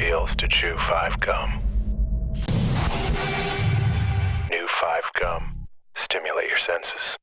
feels to chew 5 gum. New 5 gum. Stimulate your senses.